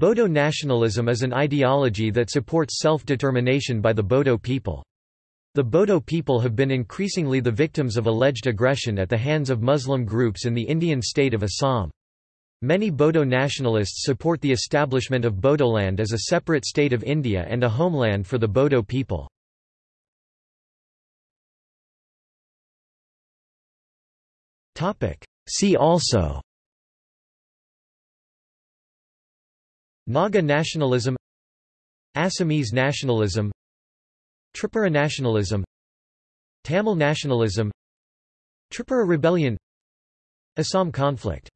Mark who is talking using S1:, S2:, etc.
S1: Bodo nationalism is an ideology that supports self-determination by the Bodo people. The Bodo people have been increasingly the victims of alleged aggression at the hands of Muslim groups in the Indian state of Assam. Many Bodo nationalists support the establishment of Bodoland as a separate state of India and a homeland for the Bodo people. See also Naga nationalism Assamese nationalism Tripura nationalism Tamil nationalism Tripura rebellion Assam conflict